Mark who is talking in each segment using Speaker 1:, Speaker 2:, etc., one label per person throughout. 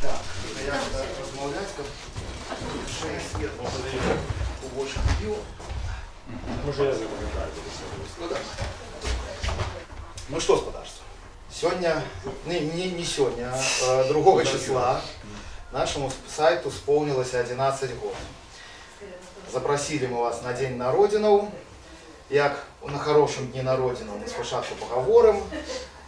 Speaker 1: Так, побольше.
Speaker 2: Може я запам'ятаю.
Speaker 1: Ну, ну что, господарство, сегодня, не, не, не сегодня, а 2 числа нашему сайту исполнилось 11 год. Запросили мы вас на День на Родину Як на хорошем дні на Родину ми спочатку поговоримо,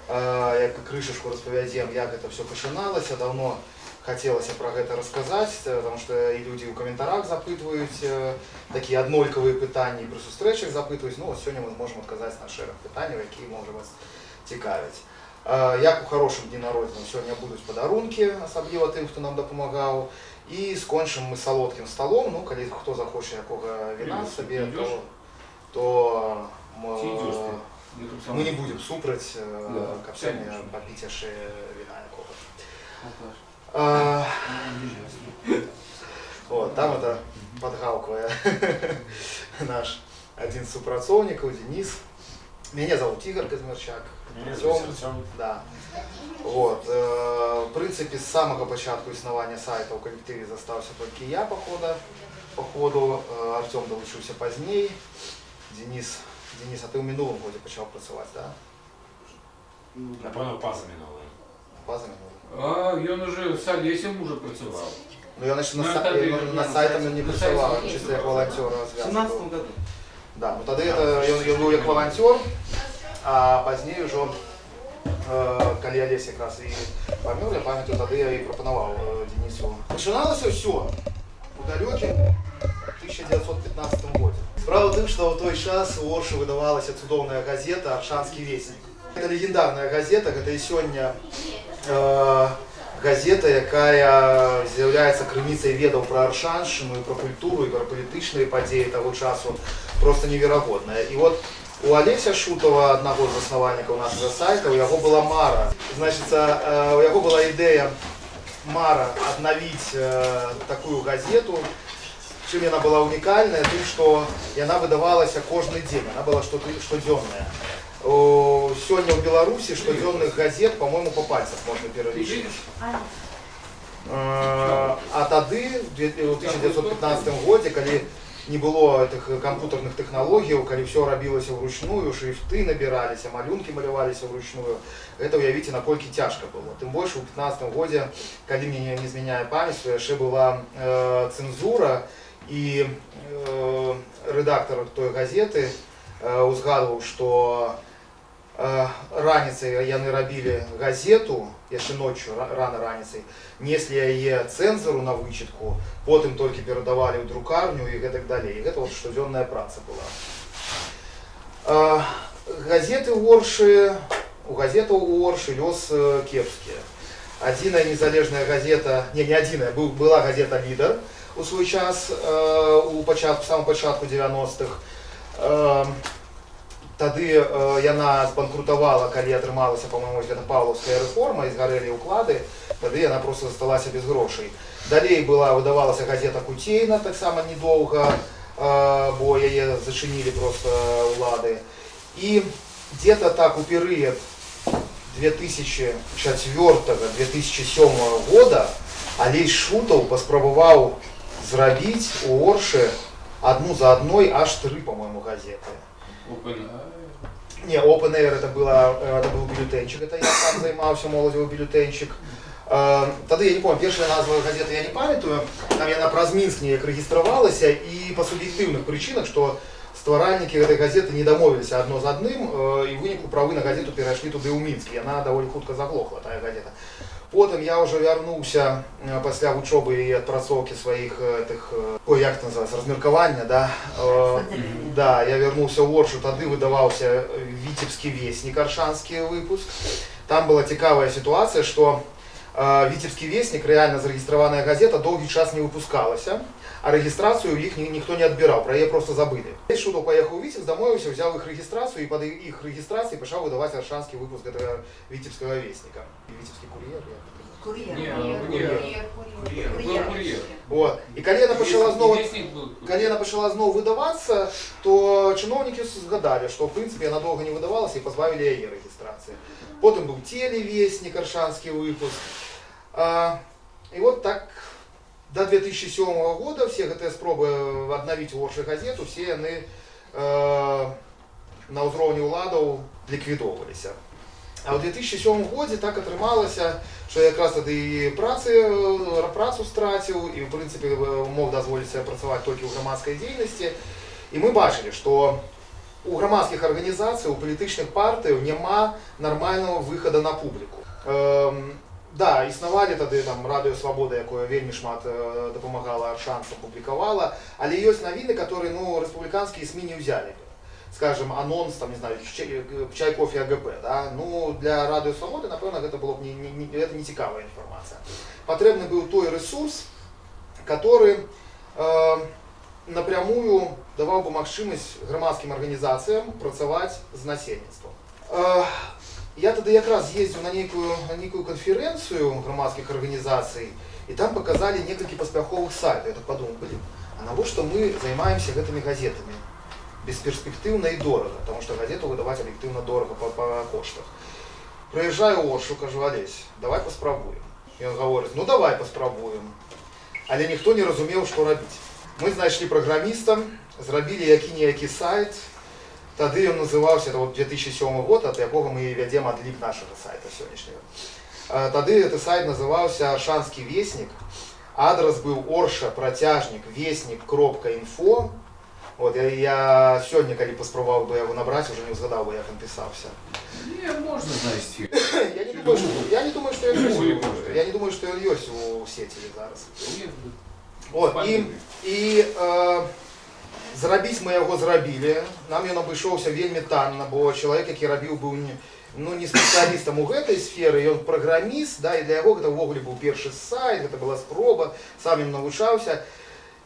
Speaker 1: е, як кришечку розповідемо, як це все починалося. Давно хотілося про це розказати, е, тому що і люди у коментарях запитують е, такі однолькові питання, і при зустрічах запитують. Ну, от сьогодні ми зможемо відказати на шерах питань, які може вас цікавить. Е, Як у хорошому дні народження сьогодні будуть подарунки, особливо тим, хто нам допомагав. І скончимо ми солодким столом. Ну, коли хто захоче якого вина
Speaker 2: Ти
Speaker 1: собі,
Speaker 2: йдеш?
Speaker 1: то, то м,
Speaker 2: Чи йдеш ти?
Speaker 3: Я тут
Speaker 1: ми не будемо супроть
Speaker 3: Да,
Speaker 1: э, копчення
Speaker 3: конечно.
Speaker 1: попити ще вина якогось.
Speaker 3: Алкаш.
Speaker 1: А,
Speaker 3: Ну, не
Speaker 1: Вот, там это подгалкивая наш один з супрацовників, Денис. Меня зовут Игорь Казмирчак.
Speaker 2: Мене
Speaker 1: Артем.
Speaker 2: звуть Артем.
Speaker 1: Да. Вот. э, В принципі, з самого початку існування сайту в колективі застався тільки я, походу. Походу, Е, Артем долучився пізніше. Денис, Денис, а ти у минулому годі почав працювати, так? Да?
Speaker 3: Ну, да.
Speaker 2: Напевно, паза минула.
Speaker 1: База минулого.
Speaker 3: А, він уже в Сальєсі уже працював.
Speaker 1: Ну я значить, на,
Speaker 3: Ну,
Speaker 1: са-
Speaker 3: это
Speaker 1: я,
Speaker 3: ты-
Speaker 1: ну, на
Speaker 3: на
Speaker 1: сайтом
Speaker 3: сайте-
Speaker 1: не
Speaker 3: на
Speaker 1: працював,
Speaker 3: сайте
Speaker 1: чисто як волонтер
Speaker 4: В
Speaker 1: розв'язував.
Speaker 4: 17 году.
Speaker 1: Да, ну тоді это, він, він був як волонтер, а пізніше вже, е, коли Олесь якраз і помер, я пам'ятаю, тоді я і пропонував е, Денису. Починалося все у далекому 1915 році. Справа в тим, що в той час у Орші видавалася чудовна газета «Аршанський вестник». Це легендарна газета, це і сьогодні е, газета, яка з'являється криницею ведаў про Аршанщину, і про культуру, і про політичні події того часу просто невероятная. И вот у Олеся Шутова, одного з основальників нашого сайту, у його була Мара. Значить, е, у його була ідея Мара обновить е, таку газету. Чим вона була унікальна? Тим, що вона видавалася кожен день, вона була щодо- щоденна. О, Сьогодні в Білорусі щоденних газет, по-моєму, по пальцях можна
Speaker 3: Ти
Speaker 1: перелічити.
Speaker 3: видиш?
Speaker 1: Е, А тоді, в дві- у 1915 році, коли не було тих комп'ютерних технологій, коли все робилося вручную, шрифти набиралися, малюнки малювалися вручную, це уявіть, наскільки тяжко було. Тим більше у 15 році, коли мені не зміняє пам'ять, то ще була е, цензура, і е, редактор тої газети е, узгадував, що Э, раніцей яны рабілі газету яшчэ ночью ра- рано раніцай неслі яе цэнзару на вычытку потым толькі перадавалі ў друкарню і гэтак далей гэта вот штодзённая праца была Э, газеты ў оршы у газетаў у оршы лёс э, кепскі адзіная незалежная газета не не адзіная быў была газета лідар у свой час э, у пачатку самом пачатку 90-х э, Тады э, яна збанкрутавала, калі атрымалася, па-моему, гэта паўлаўская рэформа і згарэлі ўклады, тады яна просто засталася без грошай. Далей была выдавалася газета Куцейна таксама недоўга, э, бо яе зачынілі просто ўлады. І где-то так у перыяд 2004-2007 года Алей Шутаў паспрабаваў зрабіць у Оршы адну за адной аж тры, по-моему, газеты.
Speaker 3: Open.
Speaker 1: Не, Open Air это, было, э, это был бюллетенчик, это я сам займаўся моладзевы бюллетенчик. Э, Тады я не помню, першая назва газеты я не памятаю, там яна праз Мінск неяк рэгістравалася і па суб'ектыўных прычынах, што стваральнікі гэтай газеты не дамовіліся адно з адным э, і ў выніку правы на газету перайшлі туды ў Мінск. Яна даволі хутка заглохла тая газета. Потым я ўжо вярнуўся э, пасля вучобы і адпрацоўкі сваіх э, тых э, ой, як это называется размеркавання да э, да я вярнуўся ў оршу тады выдаваўся віцебскі веснік аршанскі выпуск там была цікавая сітуацыя што э, віцебскі веснік рэальна зарэгістраваная газета доўгі час не выпускалася а регистрацию их ни- никто не отбирал, про ее просто забыли. Я шуток поехал в Витебск, домой все, взял их регистрацию и под их регистрацией пошел выдавать аршанский выпуск этого Витебского вестника. Витебский курьер, я
Speaker 4: Кур'єр.
Speaker 3: Ні,
Speaker 4: Кур'єр.
Speaker 3: кур'єр.
Speaker 4: Кур'єр.
Speaker 3: Кур'єр. Був кур'єр.
Speaker 1: Вот. І коли вона почала знову
Speaker 3: Вестник был.
Speaker 1: Коли вона почала знову видаватися, то чиновники згадали, що в принципі вона довго не видавалася і позбавили її реєстрації. Потім був телевестник, Аршанський випуск. А, і от так до 2007 года всі ці спроби відновити Орші газету, всі вони е, на узровні владів ліквідовувалися. А у 2007 році так отрималося, що я якраз тоді і праці, е, працю стратив, і в принципі е, мог дозволити себе працювати тільки в громадській діяльності. І ми бачили, що у громадських організацій, у політичних партій нема нормального виходу на публіку. Ем, да, існували тоді там Радіо Свобода, якою вельми шмат е, допомагала шансам, публікувала, але є новини, які ну, республіканські СМІ не взяли. Скажем, анонс, там, не знаю, чай, чай кофе АГП. Да? Ну, для Радіо Свободи, напевно, це було б не, не, не, це не цікава інформація. Потрібний був той ресурс, який е, напрямую давав би можливість громадським організаціям працювати з насельництвом. Е, я тоді якраз їздив на некую, на некую конференцію громадських організацій, і там показали несколько поспіхових сайтів. Я так подумав, блін, а навіщо ми займаємося цими газетами? Безперспективно і дорого, тому що газету видавати об'єктивно дорого по, по коштах. Приїжджаю в Оршу, кажу, Олесь, давай поспробуємо. І він говорить, ну давай поспробуємо. Але ніхто не розумів, що робити. Ми знайшли програміста, зробили який-ніякий сайт. Тоді він називався, це от 2007 год, від якого ми ведемо відлік нашого сайту сьогоднішнього. Е, Тоді цей сайт називався Аршанський вестник. Адрес був орша, протяжник, вестник.info. От, я, я сьогодні, коли поспробував би його набрати, вже не згадав би, як він писався.
Speaker 3: Не, можно знайти.
Speaker 1: Я не думаю, що, я не думаю, що він
Speaker 3: Гуглі
Speaker 1: є.
Speaker 3: можна.
Speaker 1: Я не думаю, що він є у сеті зараз.
Speaker 3: Нет,
Speaker 1: От, і, і е, зробити ми його зробили. Нам він обійшовся вельми танно, бо чоловік, який робив, був не, ну, не спеціалістом у гэтай сфері, і він програміст, да, і для його це ввогуле був перший сайт, це була спроба, сам він навчався.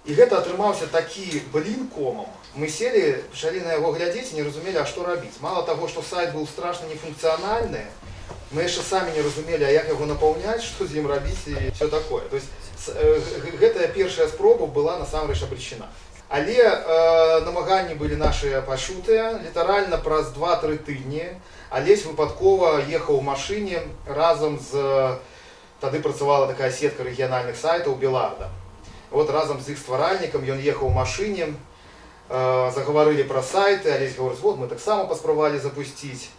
Speaker 1: І гэта атрымаўся такі блін комам. Мы сели, пачалі на яго глядзець і не разумелі, а што рабіць. Мало таго, што сайт быў страшна нефункцыянальны, мы яшчэ самі не разумелі, а як яго напаўняць, што з ім рабіць і все такое. То есть с- э, г- гэтая першая спроба была насамрэч абречена. Але э, намаганні былі нашыя пашутыя, літаральна праз 2-3 тыдні Алесь выпадкова ехаў у машыне разам з тады працавала такая сетка рэгіянальных сайтаў Беларда. Вот разом з іх стваральнікам ён ехаў у машыне, э, загаварылі пра сайты, Алесь гаворыць, вот мы таксама паспрабавалі запусціць.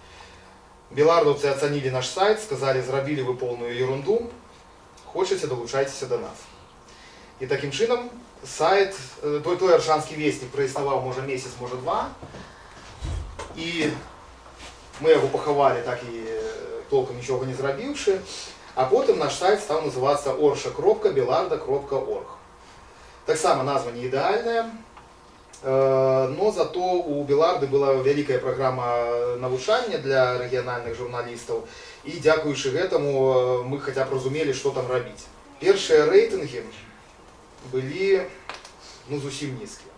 Speaker 1: Белардаўцы ацанілі наш сайт, сказалі, зрабілі вы полную ерунду, хочаце, далучайцеся да нас. І такім чынам сайт, э, той, той аршанскі вестнік праіснаваў можа месяц, можа два. І мы яго пахавалі так і э, толкам нічога не зрабіўшы. А потым наш сайт стаў называцца орша.беларда.орг. Таксама назва не ідэальная, э, но зато у Беларды была вялікая праграма навучання для рэгіянальных журналістаў і дзякуючы гэтаму э, мы хаця б разумелі, што там рабіць. Першыя рэйтынгі былі ну, зусім нізкія.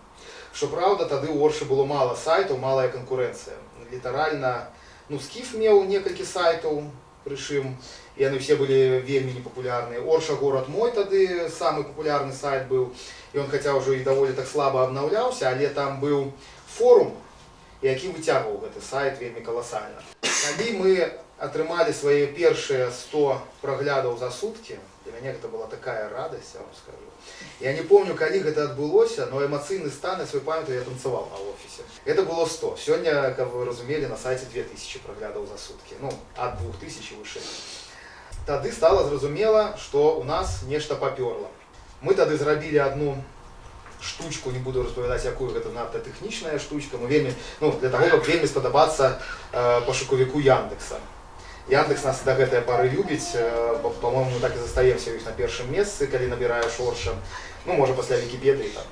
Speaker 1: Што праўда, тады ў Оршы было мала сайтаў, малая канкурэнцыя. Літаральна ну, скіф меў некалькі сайтаў, прычым і яны все былі вельмі непапулярныя. Орша горад мой тады самы папулярны сайт быў. І ён хаця ўжо і даволі так слаба абнаўляўся, але там быў форум, які выцягваў гэты сайт вельмі каласальна. Калі мы атрымалі свае першыя 100 праглядаў за суткі, для мяне гэта была такая радасць, я вам скажу. Я не помню, калі гэта адбылося, но эмацыйны стан я свой памятаю, я танцаваў на офісе. Это было 100. Сёння, каб вы разумелі, на сайце 2000 праглядаў за суткі. Ну, ад 2000 вышэй. Тады стала зразумела, што у нас нешта папёрла. Мы тады зрабілі одну штучку, не буду распавядаць, якую гэта надта тэхнічная штучка, но вельмі, ну, для таго, каб вельмі спадабацца э, пашукавіку Яндекса. Яндекс нас да гэтай пары любіць, э, бо, по-моему, так і застаемся ў іх на першым месцы, калі набіраеш орша. Ну, можа, пасля Вікіпедыі там,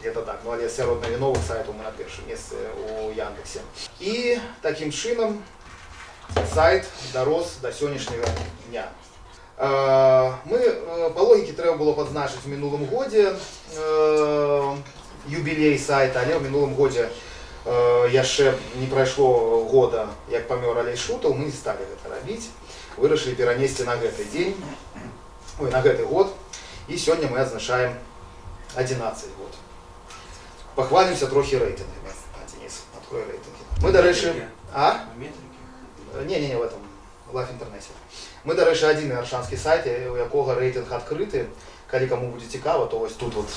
Speaker 1: где-то так, ну, але сярод навіновых сайтаў мы на першым месцы у Яндексе. І такім чынам сайт дарос да сённяшняга дня. Е, Ми е, по логіці треба було позначити в минулому годі е, юбілей сайта, але в минулому годі е, яшчэ не прайшло года, як памёр Алей Шутаў, мы не сталі гэта рабіць. Вырашылі перанесці на гэты дзень, ой, на гэты год. І сёння мы адзначаем 11 год. Пахвалімся трохі рэйтынгамі. А, Денис, открой рэйтынгі. Мы, дарэчы, а?
Speaker 2: Метрики.
Speaker 1: Не-не-не, в этом, в лайф інтэрнэце. Мы, дарэчы, адзіны аршанскі сайт, у якога рэйтынг адкрыты. Калі каму будзе цікава, то вось тут вот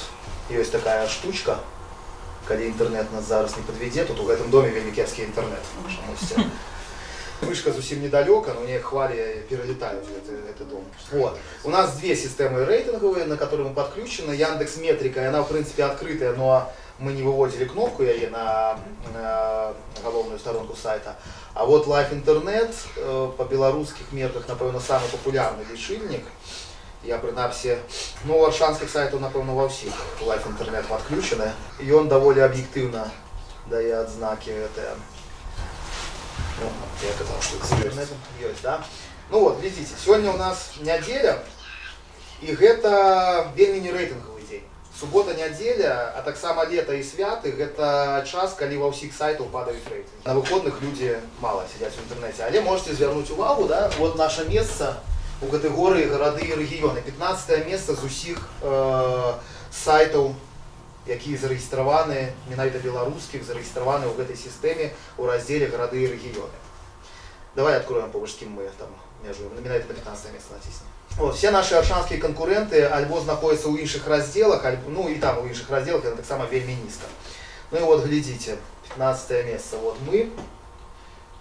Speaker 1: ёсць такая штучка. Калі інтэрнэт нас зараз не падвядзе, тут у гэтым доме вельмі кепскі інтэрнэт. чамусьці. Вышка зусім недалёка, но мне хвалі пералетаюць гэты, гэты дом. Вот. У нас две системы рейтинговые, на которые мы подключены. Яндекс Метрика, она в принципе открытая, но мы не выводили кнопку яе на, на головную сторонку сайта. А вот Live Internet э, по белорусских мерках, напэўна, самый популярный лічыльнік. Я прынамсі, ну, у аршанскіх сайтаў, напэўна, ва ўсіх Live Internet подключены. І ён даволі аб'ектыўна дае адзнакі гэтыя. Ну, я казаў, што з інтэрнетам ёсць, да? Ну вот, глядзіце, сёння у нас нядзеля, і гэта вельмі не рэйтынгавы дзень. Субота, нядзеля, а таксама лета і святы гэта час, калі ва ўсіх сайтаў падаюць рэйтынгі. На выходных людзі мала сядзяць у інтэрнэце, але можете звярнуць увагу, да? вот наше месца у катэгорыі гарады і рэгіёны. 15 месца з усіх э, сайтаў якія зарэгістраваны менавіта беларускіх зарэгістраваны ў гэтай сістэме у раздзеле гарады і рэгіёны давай откроем побач з кім мы там межуем менавіта на 15 месца націснем вот, все наши аршанскія канкуренты альбо знаходзяцца ў іншых раздзелах альбо ну і там у іншых раздзелах яны таксама вельмі нізка ну і вот глядзіце 15 месца вот мы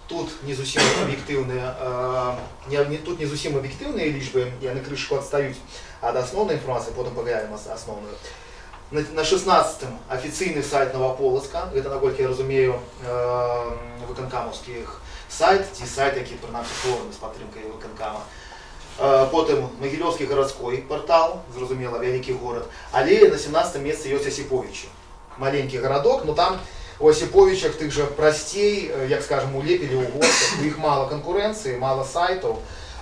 Speaker 1: тут не зусім аб'ектыўныя э, не, не тут не зусім аб'ектыўныя лічбы яны крышку адстаюць ад асноўнай інфармацыі потым паглядзім ас- асноўную на, на 16 офіційны сайт Новополоцка, гэта, наколькі я разумею, э, выканкамаўскіх сайт, ці сайт, які прынамсі створаны з падтрымкай выканкама. Э, потым Магілёўскі гарадской партал, зразумела, вялікі горад, але на 17 месцы ёсць Асіповічы. Маленькі гарадок, но там у Асіповічах тых жа прасцей, э, як скажем, у Лепелі, у Горцах, у іх мала канкурэнцыі, мала сайтаў,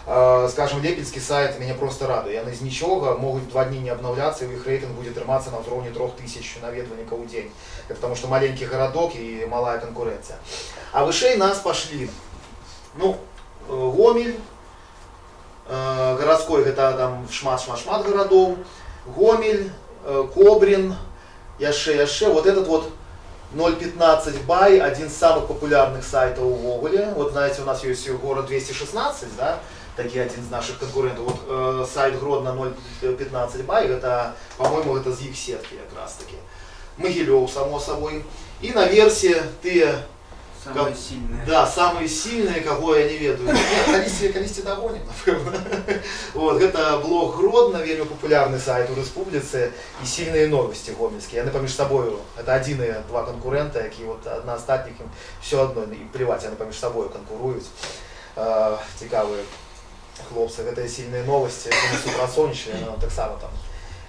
Speaker 1: Э, скажем, лепельскі сайт мяне просто радуе. Яны з нічога могуць два дні не абнаўляцца, і іх рэйтынг будзе трымацца на ўзроўні трох тысяч наведвальнікаў у дзень. Это потому что маленькі гарадок і малая канкурэнцыя. А вышэй нас пашлі ну, э, Гомель, э, гарадской гэта там шмат-шмат-шмат гарадоў, Гомель, э, Кобрин, яшчэ яшчэ вот этот вот 0.15 бай, один из самых популярных сайтов увогуле. Вот знаете, у нас есть город 216, да, такие один из наших конкурентов. Вот э, сайт Гродно 0.15 бай, это, по-моему, это з их сетки как раз таки. Могилев, само собой. И на версии ты,
Speaker 4: Самые
Speaker 1: Как-
Speaker 4: сильные.
Speaker 1: да, самые сильные, кого я не ведаю. Нет, Калісті, Калісті догоним, напевно. Вот, это блог Гродно, вельмі популярный сайт у республіцы і сильные новости гомельские. Яны паміж собою, это адзіныя два конкурента, які вот одна астатніх ім все одно, і плевать, яны паміж собою конкуруюць. Э, цікавыя хлопцы, гэта сильные новости, яны супрацоўнічалі, яны нам таксама там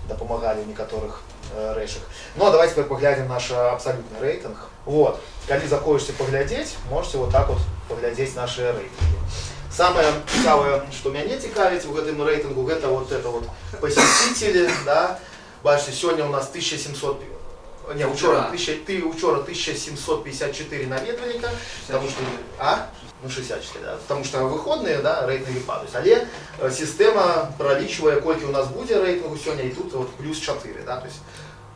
Speaker 1: дапамагалі ў некаторых э, рэчах. Ну а давайте теперь поглядим наш абсолютный рейтинг. Вот, калі захочете поглядеть, можете вот так вот поглядеть наши рейтинги. Самое цікавае, што мяне цікавіць у гэтым рэйтынгу, гэта вот это вот посетители, да. Бачите, сегодня у нас 1700 не, учора, 1000, ты учора 1754 наведвальніка, потому что, а? Ну, 64, да. Потому что выходные, да, рейтинги падают. Але э, система пролічвае, колькі у нас будзе рэйтынгу сёння, і тут вот плюс 4, да, то есть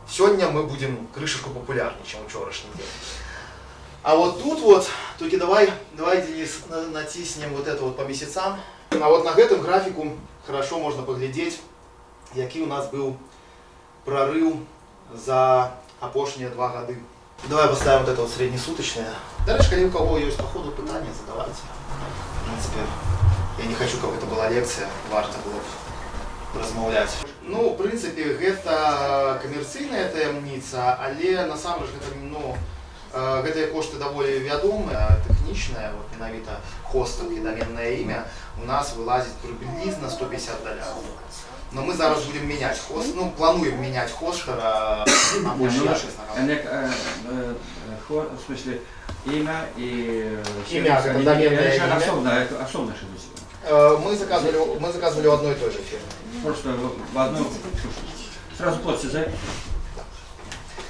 Speaker 1: сегодня мы будем крышечку популярнее, чем учорашний день. А вот тут вот, только давай, давай, Денис, на- натиснем вот это вот по месяцам. А вот на гэтым графику хорошо можно поглядеть, які у нас был прорыв за апошнія два гады. Давай поставим вот это вот среднесуточное. Дальше, коли у кого есть по ходу питания, задавайте. В принципе, я не хочу, как это была лекция, варто было б размаўляць. Ну, в принципе, гэта камерцыйная таямніца, але насамрэч гэта ну, э, гэтыя кошты даволі вядомыя, тэхнічныя, вот менавіта хостинг і доменное імя у нас вылазіць прыблізна 150 даляраў. Но мы зараз будем менять хост, ну, плануем менять хостера на
Speaker 4: Не,
Speaker 1: больше,
Speaker 4: ну,
Speaker 1: я, честно говоря.
Speaker 4: Олег, э, э, хо- в смысле, имя и... э,
Speaker 1: Имя,
Speaker 4: сервис,
Speaker 1: как
Speaker 4: они-
Speaker 1: доменное
Speaker 4: они же
Speaker 1: имя.
Speaker 4: Особенно, это особенно что здесь.
Speaker 1: Э, Мы заказывали, мы заказывали у одной и той же фирмы.
Speaker 4: Просто в- в одну... Сразу плоть за.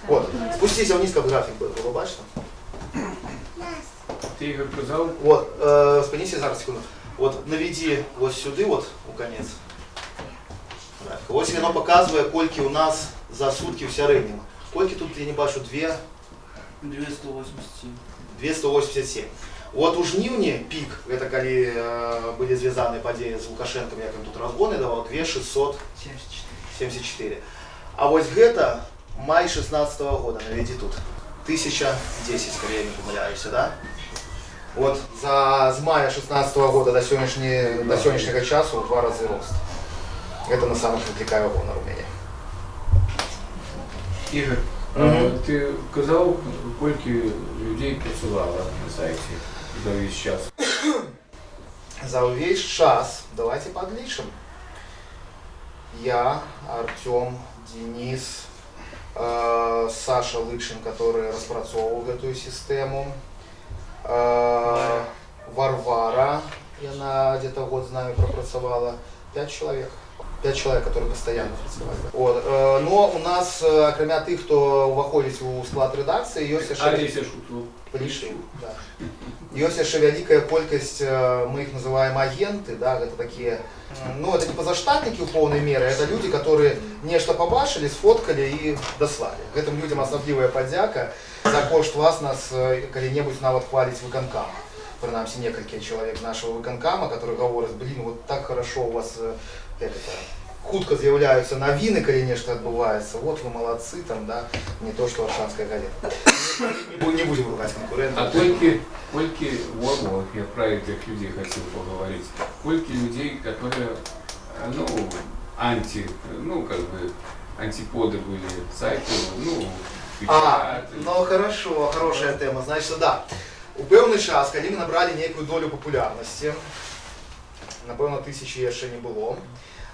Speaker 1: Вот. Спустіться вниз, як графік буде, ви бачите?
Speaker 3: Ти Ігор казав,
Speaker 1: Вот, э, спиніться зараз секунду. Вот наведи ось сюди, от у конець. графіка. Ось воно показує, кольки у нас за сутки в середньому. Кольки тут я не бачу 2,
Speaker 4: 287.
Speaker 1: 287. От у жнівні пік, це коли э, були зв'язані події з Лукашенком, як він тут розгони давав, 2674. 74. А ось гэта май 16 -го года, наведи тут. 1010, скорее не помиляюся, да? Вот за з мая 16 -го года до сьогоднішнього, до сьогоднішнього часу в два рази рост. Это на самых відлікає гонор у мене.
Speaker 3: Ігор,
Speaker 1: Мгм.
Speaker 3: а, ти казав, скільки людей працювало на сайті за весь час.
Speaker 1: За весь час, давайте подлічим. Я, Артем, Денис, э, Саша Лыкшин, который распрацовывал эту систему, э, Варвара, я на где-то год знаю пропрацовала, пять человек. Пять человек, которые постоянно працювали. От, е, ну, у нас, е, окремя тих, хто виходить у склад редакції, є ще
Speaker 3: Олеся Шутов.
Speaker 1: Пришли, да. Есть еще великая колькость, э, мы их называем агенты, да, это такие, м, ну, это не позаштатники в полной мере, это люди, которые нечто побачили, сфоткали и дослали. Этим людям особливая подяка за кошт вас нас э, коли-небудь навод хвалить виконкам. Принаймні, несколько человек нашего виконкама, которые говорят, блин, вот так хорошо у вас, э, это, хутко з'являються новини, коли нечто відбувається. Вот ви молодці, там, да, не то, що Аршанська газета. Не, бу- не будем ругать конкурентов.
Speaker 3: А скільки, скільки, вот, вот, я про этих людей хотел поговорить. Скільки людей, которые, э, ну, анти, ну, как бы, антиподы были сайту, ну,
Speaker 1: А,
Speaker 3: печати.
Speaker 1: ну хорошо, хорошая тема. Значить, да. У певний час, коли ми набрали некую долю популярності, напевно, тисячі ще не було,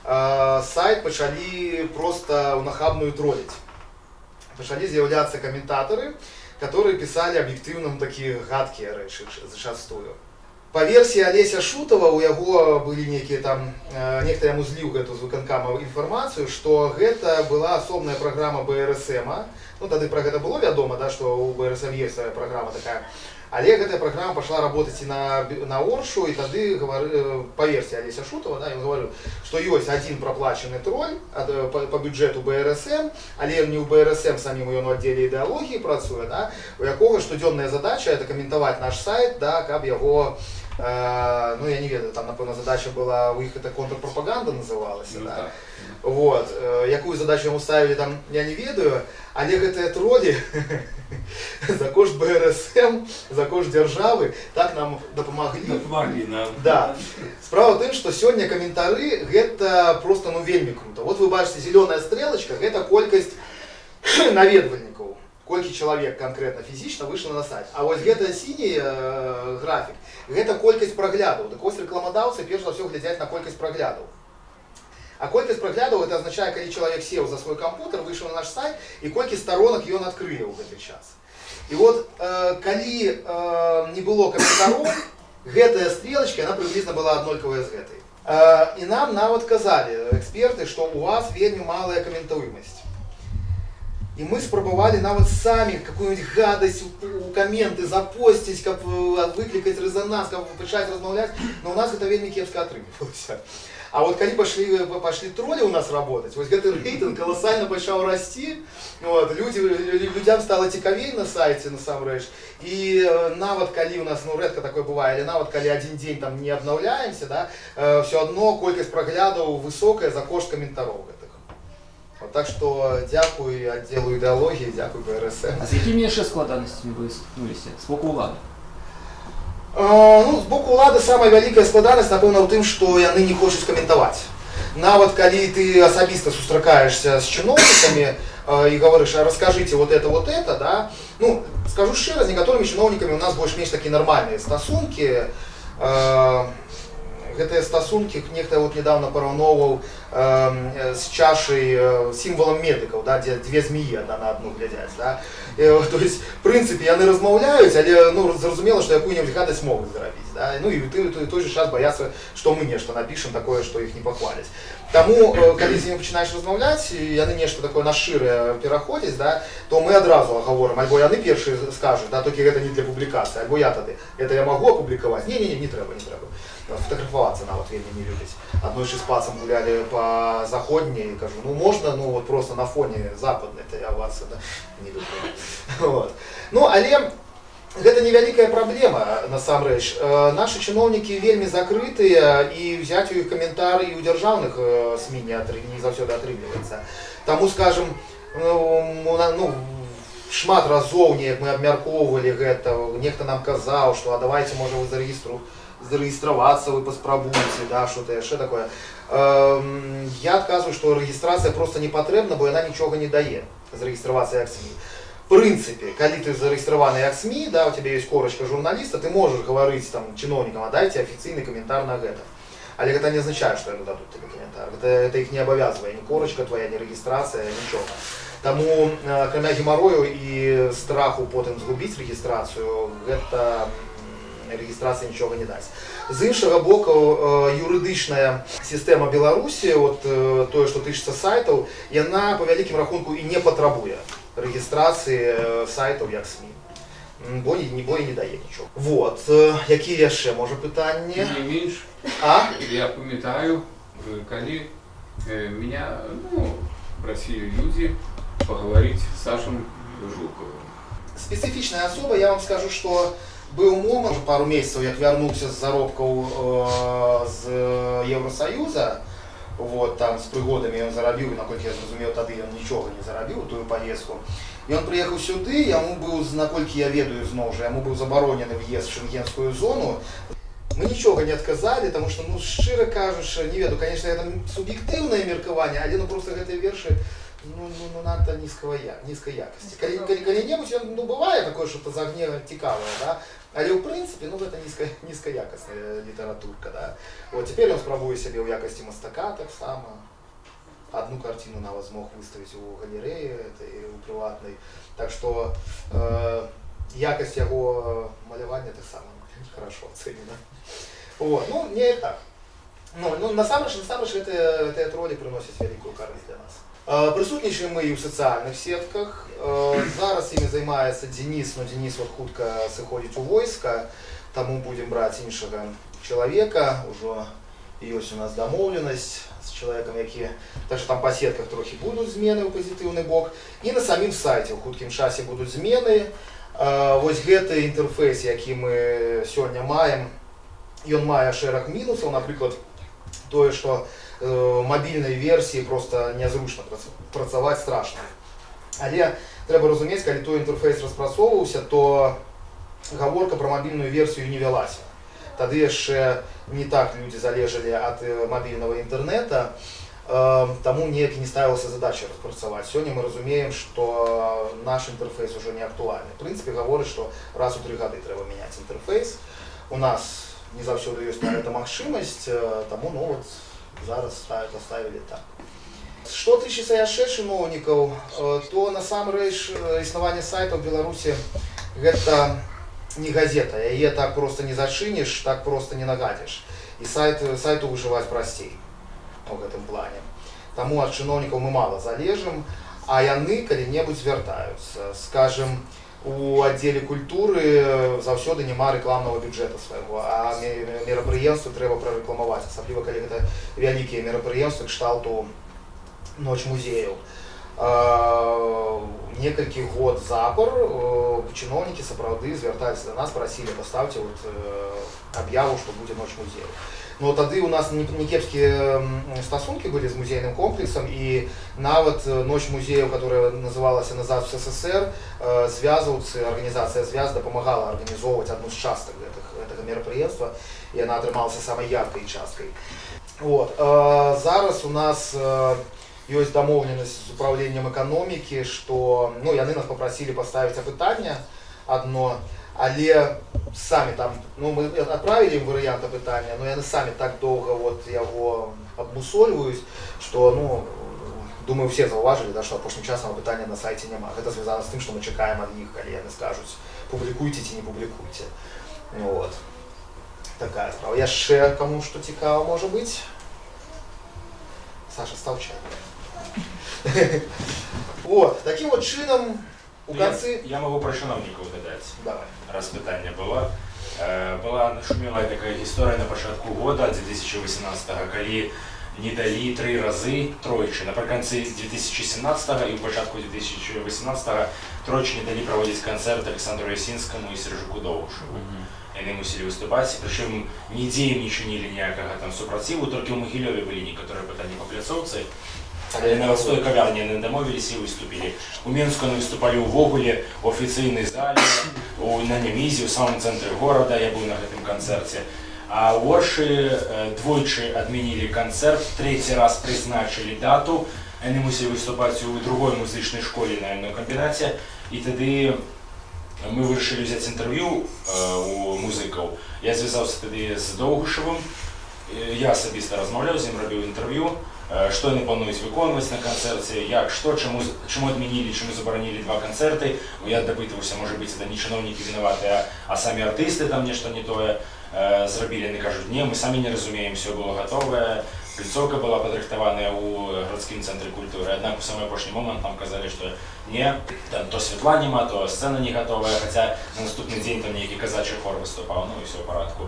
Speaker 1: е, сайт почали просто унахабную троллить. Почали з'являтися коментаторы, которые писали объективно такие гадкие речі зачастую. По версии Олеся Шутова, у яго были некие там, э, некто яму зліў гэту з выканкама інфармацыю, што гэта была асобная праграма БРСМ. Ну тады пра гэта было вядома, да, што у БРСМ есть свая праграма такая. Але гэтая праграма пашла работаць і на, бі- на Оршу, і тады гавары, э, по версии Олеся Шутова, да, ён гаварыў, што ёсць адзін праплачаны троль ад, э, по, по бюджэту БРСМ, але не ў БРСМ самім ён у аддзеле ідэалогіі працуе, да, у якога штодзённая задача это каментаваць наш сайт, да, каб яго Э, ну, я не ведаю, там, напевно, задача была, у них это контрпропаганда называлась,
Speaker 3: Ну,
Speaker 1: да?
Speaker 3: так.
Speaker 1: Вот, э, якую задачу ему ставили там, я не ведаю, але гэтыя тролі за кошт БРСМ, за кошт державы так нам дапамаглі.
Speaker 4: Помогли нам.
Speaker 1: Да. Справа в тым, што сёння каментары гэта просто ну вельмі круто. Вот вы бачыце зеленая стрелочка, гэта колькасць наведвальнікаў. Колькі чалавек канкрэтна фізічна выйшла на сайт. А вось гэта сіні э, графік, гэта колькасць праглядаў. Так вось рэкламадаўцы перш за ўсё глядзяць на колькасць праглядаў. А колькасць праглядаў это азначае, калі чалавек сеў за свой кампутер, выйшаў на наш сайт і колькі сторонак ён адкрые ў гэты час. І вот э, калі э, не было каментароў, гэтая стрелочка, она приблизно была аднолькавая з гэтай. Э, і нам нават казалі эксперты, што у вас вельмі малая каментуемасць. І мы спрабавалі нават самі какую-нибудь гадасць у, у каменты запосціць, каб э, выклікаць рэзананс, каб пачаць размаўляць, но у нас гэта вельмі кепска атрымлівалася. А вот калі пашлі пашлі тролі у нас работать, вось гэты рэйтынг каласальна пачаў расці. Вот, людзі лю- людзям стала цікавей на сайце насамрэч. І э, нават калі у нас ну рэдка такое бывае, але нават калі адзін дзень там не абнаўляемся, да, э, все адно колькасць праглядаў высокая за кошт каментароў гэтых. Вот, так што дзякуй аддзелу ідэалогіі, дзякуй БРСМ.
Speaker 5: А з якімі яшчэ складанасцямі вы сутнуліся з боку ўлады?
Speaker 1: А, ну, з боку ўлады самая вялікая складанасць, напэўна, ў тым, што яны не хочуць каментаваць. Нават калі ты асабіста сустракаешься з чыноўнікамі э, і говорыш, а раскажите вот это, вот это, да, ну, скажу шчыра, з некаторымі чыноўнікамі у нас больш-менш такія нармальныя стасункі. Э, гэтыя стасункі нехта вот недавно параўноўваў э, з чашай э, сімвалам медыкаў да, дзе дзве змеі адна на адну глядзяць да? э, то есть в прынцыпе яны размаўляюць але ну зразумела што якую-небудзь гадасць могуць зрабіць да? ну и ты, ты тоже сейчас боятся, что мы нечто напишем такое, что их не похвалить. Тому, э, коли з ними починаєш розмовляти, і вони нечто такое на шире переходять, да, то ми одразу говоримо, альбо яны перші скажуть, да, тільки це не для публікації, альбо я тоді, це я можу опублікувати? Ні, ні, ні, не треба, не треба. Фотографуватися навіть вельми не любить. Одною ж із пацем гуляли по заходній, і кажу, ну можна, ну от просто на фоні западної, то я вас да, не люблю. Вот. Ну, але Гэта невялікая праблема насамрэч. Э, Нашы чыноўнікі вельмі закрытыя і взять у іх каментар і ў дзяржаўных э, СМі не, атры- не заўсёды атрымліваецца. Таму скажем ну, у на- ну, шмат разоў неяк мы абмяркоўвалі гэта, нехта нам казаў, што а давайте можа вы зарэгістру зарэгістравацца вы паспрабуйце, да, што-то яшчэ такое. Эм, Я адказваю, што рэгістрацыя проста не патрэбна, бо яна нічога не дае зарэгістравацца як СМі. В принципе, когда ты зарегистрирован як СМИ, да, у тебя есть корочка журналиста, ты можешь говорить там чиновникам, а дайте официальный комментарий на это. Але это не означает, что они дадут тебе комментарий. Это, это их не обовязывает, ни корочка твоя, ни регистрация, ничего. Тому, э, кроме геморрою и страху потом згубить регистрацию, это м, регистрація нічого не дасть. З іншого боку, е, юридична система Білорусі, от е, тое, що тычыцца сайтаў, яна по вялікім рахунку і не патрабуе рэгістрацыі е, сайтаў як СМі. М, Бо не, не, бо і не дае нічого. Вот. е, Які яшчэ можа пытанні?
Speaker 3: Не меньше.
Speaker 1: А?
Speaker 3: Я памятаю, э, калі э, меня ну, просили люди поговорить с Сашем Жуковым.
Speaker 1: Специфічная асоба, я вам скажу, што быў момант пару месяцаў, як вярнуўся з заробкаў э, з Еўросаюза, вот, там з прыгодамі ён зарабіў, і наколькі я зразумеў, тады ён нічога не зарабіў у тую паездку. І ён прыехаў сюды, яму быў, наколькі я ведаю зноў жа, яму быў забаронены в'езд в шенгенскую зону. Мы нічога не адказалі, таму што ну шчыра кажучы, не ведаю, конечно, это суб'ектыўнае меркаванне, але ну просто гэтыя вершы ну, ну, ну надто низкого я, низкой якости. Калі, калі, калі-небудзь ён ну бывае такое что-то з агне цікавае, да? але ў прынцыпе ну гэта нізка, нізкаякасная літаратурка. Да? Вот, цяпер ён спрабуе сябе ў якасці мастака таксама. Одну картину нават змог выставіць у галерэі этой у прыватнай. Так што э, якасць яго малявання таксама хорошо ацэнена. Вот. Ну, не так. Ну, ну насамрэч, насамрэч гэтыя, гэтыя тролі прыносяць вялікую карысць для нас. Э, Прысутнічаем мы і ў сацыяльных сетках. Э, Зараз імі займаецца Дзеніс, но Дзеніс вот хутка сыходзіць у войска, таму будзем браць іншага чалавека. Ужо ёсць у нас дамоўленасць з чалавекам, які так што там па сетках трохі будуць змены ў пазітыўны бок. І на самім сайце ў хуткім часе будуць змены. Э, Вось гэты інтэрфейс, які мы сёння маем, ён мае шэраг мінусаў, напрыклад, тое, што э, мабільнай версіі просто нязручна прац- працаваць страшна. Але трэба разумець, калі той інтэрфейс распрацоўваўся, то гаворка пра мабільную версію не вялася. Тады яшчэ не так людзі залежалі ад э, мабільнага інтэрнэта, э, таму неяк і не ставілася задача распрацаваць. Сёння мы разумеем, што наш інтэрфейс уже не актуальны. В прынцыпе гаворыць, што раз у тры гады трэба мяняць інтэрфейс. У нас не заўсёды ёсць на гэта магчымасць, э, таму ну вот зараз ставят, оставили так. Што тычыцца яшчэ чыноўнікаў, э, то насамрэч э, існаванне сайта ў Беларусі гэта не газета, яе так просто не зачыніш, так просто не нагадзіш. І сайт, сайту выжываць прасцей у гэтым плане. Таму ад чыноўнікаў мы мала залежым, а яны калі-небудзь звяртаюцца. Скажем, у аддзеле культуры э, заўсёды няма рэкламнага бюджэта свайго, а ме- ме- мерапрыемствы трэба прарэкламаваць, асабліва калі гэта вялікія мерапрыемствы кшталту ноч музеяў. Э, Некалькі год запар э, чыноўнікі сапраўды звярталіся да нас, прасілі паставце вот, э, аб'яву, што будзе ноч музею. Но тады у нас не, не кепскія м, стасункі былі з музейным комплексам і нават э, ноч музеяў, которая называлася назад в СССР, э, звязваўцы, арганізацыя звяз дапамагала арганізоўваць адну з частак гэтых, гэтага мерапрыемства і яна атрымалася самай яркай часткай. Вот. э, Зараз у нас э, ёсць дамоўленасць з управленнем эканомікі, што ну, яны нас папрасілі паставіць апытанне адно, але самі там ну, мы адправілі ім варыянт апытання, но яны самі так доўга вот, яго абмусольваюць, што ну, думаю, все заўважылі, да, што апошнім часам апытання на сайце няма. Гэта звязана з тым, што мы чакаем ад іх, калі яны скажуць публікуйце ці не публікуйце. Ну, вот. Такая справа. Яшчэ кому што цікава можа быць. Саша стаў чай. Вот, таким вот чынам у канцы...
Speaker 2: Я, я могу про чиновников додать.
Speaker 1: Давай.
Speaker 2: раз питання було. Е, Була нашуміла така історія на початку года 2018-го, коли не дали три рази тройчі. Наприкінці 2017-го і в початку 2018-го тройчі не дали проводити концерт Олександру Ясінському і Сержику Довгушеву. Вони мусили виступати, причому ніде їм не чинили ніякого там супротиву, тільки в Могильові були некоторі питання по пляцовці. Але на Ростові кав'ярні не домовились і виступили. У Мінську вони виступали у Вогулі, в офіційній залі, у, на Немізі, у самому центрі города, я був на цьому концерті. А у Орші е, двойчі відмінили концерт, третій раз призначили дату. Вони мусили виступати у другій музичній школі на одному комбінаті. І тоді ми вирішили взяти інтерв'ю е, у музиків. Я зв'язався тоді з Довгушевим. Е, Я особисто розмовляв з ним, робив інтерв'ю. Е, Що вони планують виконувати на концерті, як, що, чому, чому відмінили, чому заборонили два концерти. Я допитувався, може бути, це не чиновники винуваті, а, а самі артисти там нечто не тоє е, зробили. Вони кажуть, ні, ми самі не розуміємо, все було готове. Пліцовка була подрихтована у городському центрі культури. Однак у самий останній момент нам казали, що ні, там то світла нема, то сцена не готова, хоча на наступний день там некий казачий хор виступав, ну і все в порядку.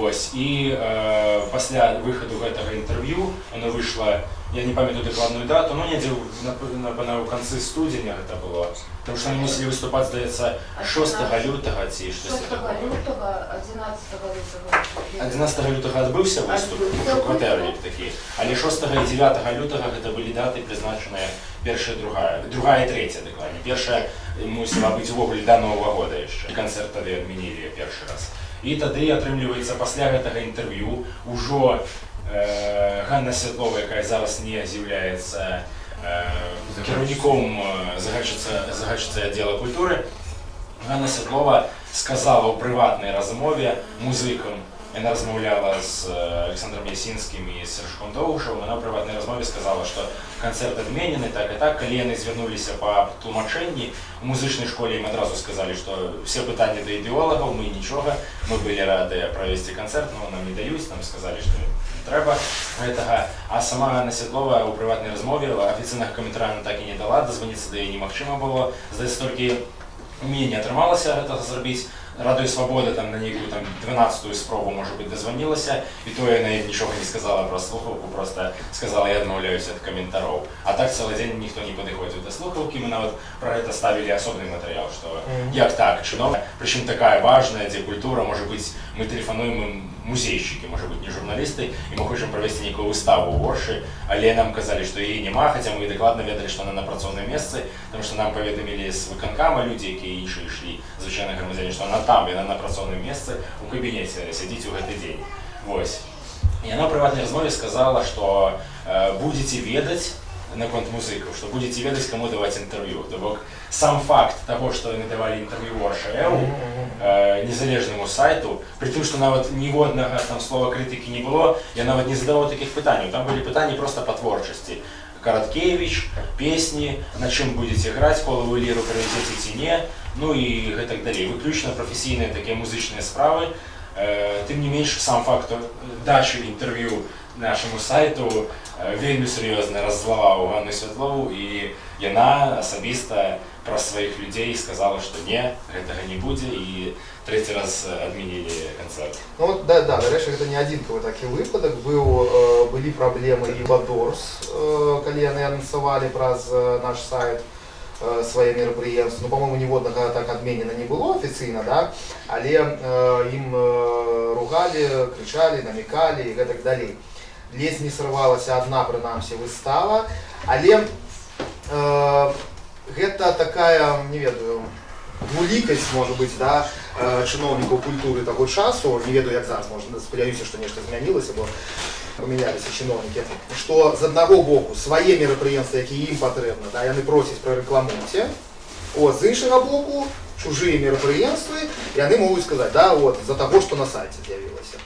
Speaker 2: Ось. І е, після виходу цього інтерв'ю воно вийшло, я не пам'ятаю докладну дату, ну не на, на, на, в кінці студня це було. Тому що вони мусили виступати, здається, 6 лютого ці щось
Speaker 6: 6
Speaker 2: таке.
Speaker 6: лютого, 11 лютого.
Speaker 2: 11 лютого відбувся виступ,
Speaker 6: Відбувся.
Speaker 2: у квартирі такі. Але 6 і 9 лютого це були дати, призначені перша і друга, друга і третя докладно. Перша мусила бути в огляді до Нового года ще. Концерт тоді відмінили перший раз. І тоді отримується після цього інтерв'ю уже е, Ганна Світлова, яка зараз не з'являється е, керівником е, Загальчиця- Загальчиця відділу культури, Ганна Світлова сказала у приватній розмові музикам, вона розмовляла з е, Олександром Ясінським і з Сержком Довгушевим, вона у приватній розмові сказала, що концерт відмінений, так і так, коли вони звернулися по тлумаченні, у музичній школі їм одразу сказали, що всі питання до ідеологів, ми нічого, ми були раді провести концерт, але нам не дають, нам сказали, що не треба этого. А сама Ганна Світлова у приватній розмові офіційних коментарів вона так і не дала, дозвонитися до її неможливо було. Здається, тільки у мене не отрималося це зробити. Радою Свободи там на яку там 12-ту спробу, може бути, дозвонилася, і то я неї нічого не сказала про слухавку, просто сказала, я відмовляюся від коментарів. А так цілий день ніхто не підходив до слухавки, ми навіть про це ставили особливий матеріал, що як так, чиновник, причому така важна, де культура, може бути, ми телефонуємо музейшчыкі можа быть не журналісты і мы хочам правесці нейкую выставу горшы але нам казалі што яе няма хаця мы дакладна ведалі што она на працоўным месцы там што нам паведамілі з выканкама людзі якія іншыя ішлі звычайна грамадзяне што она там яна на працоўным месцы у кабінеце сядзіць у гэты дзень восьось і она прыватнай размове сказала што э, будзеце ведаць на конт музиків, що будете ведати, кому давати інтерв'ю. Тобто сам факт того, що вони давали інтерв'ю Орша.ру, е, незалежному сайту, при тому, що навіть ні одного там слова критики не було, я навіть не задавав таких питань. Там були питання просто по творчості. Короткевич, песни, на чем будете грати, коли ви ліру перевезете ці ні, ну і так далі. Виключно професійні такі музичні справи. Е, Тим не менш, сам факт дачі інтерв'ю нашому сайту е, вельми серйозно роззловав Ганну Світлову, і вона особисто про своїх людей сказала, що ні, цього не буде, і третій раз відмінили концерт.
Speaker 1: Ну от, да, да, до речі, це не одинковий такий випадок. Був, е, були проблеми і в Адорс, е, коли вони анонсували праз е, наш сайт е, своє мероприємство. Ну, по-моєму, ні одного так відмінено не було офіційно, да? але е, їм е, ругали, кричали, намікали і так далі. Ледь не сорвалася одна, принаймні, вистава, але е, гэта такая, не ведаю, двулікасць, може бути, да, е, чыноўнікаў культуры таго часу, не ведаю, як зараз, можна, спадзяюся, што нешта змянілася, бо памяняліся чыноўнікі, што з аднаго боку свае мерапрыемствы, якія ім патрэбна, да, яны просяць прарэкламуйце, от, з іншага боку, чужыя мерапрыемствы, яны могуць сказаць, да, от, за таго, што на сайце з'явілася.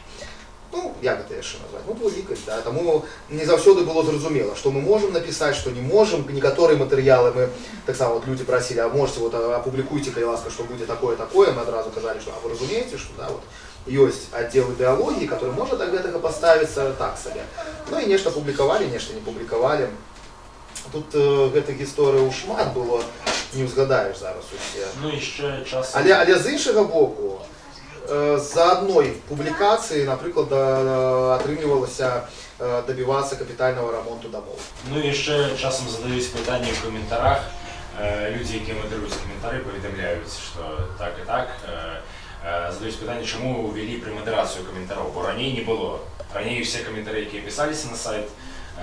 Speaker 1: Ну, як гэта яшчэ назваць? Ну, двулікасць, да. Таму не заўсёды было зразумела, што мы можам напісаць, што не можам. Некаторыя матэрыялы мы таксама вот людзі прасілі, а можете вот апублікуйце, калі ласка, што будзе такое такое. Мы адразу казалі, што а вы разумееце, што да, вот ёсць аддзел ідэалогіі который можа да гэтага паставіцца так сабе ну і нешта публікавалі нешта не публікавалі тут э, гэтых гісторыяў шмат было не ўзгадаеш зараз усе
Speaker 2: Ну і ще часом.
Speaker 1: але але з іншага боку э, за адной публікацыі напрыклад да- атрымлівалася э, дабівацца капітальнага рамонту дамоў
Speaker 2: Ну і ще часом задаюсь питання в коментарях. Е, Люди, які модерують коментарі, повідомляють, що так і так. Е, е, Задаюсь питання, чому ввели премодерацію коментарів, бо раніше не було. Раніше всі коментарі, які писалися на сайт,